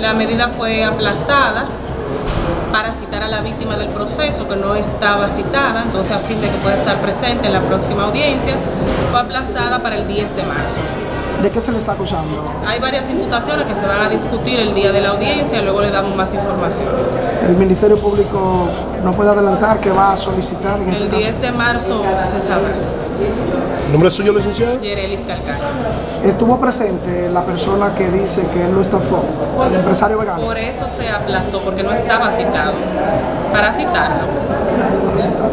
La medida fue aplazada para citar a la víctima del proceso que no estaba citada, entonces a fin de que pueda estar presente en la próxima audiencia, fue aplazada para el 10 de marzo. ¿De qué se le está acusando? Hay varias imputaciones que se van a discutir el día de la audiencia y luego le damos más información. El Ministerio Público no puede adelantar que va a solicitar en este El caso. 10 de marzo se sabrá. ¿El nombre suyo, licenciado? Yerelis Calcaño. Estuvo presente la persona que dice que él lo estafó, el empresario vegano. Por eso se aplazó, porque no estaba citado. Para citarlo. Para citar.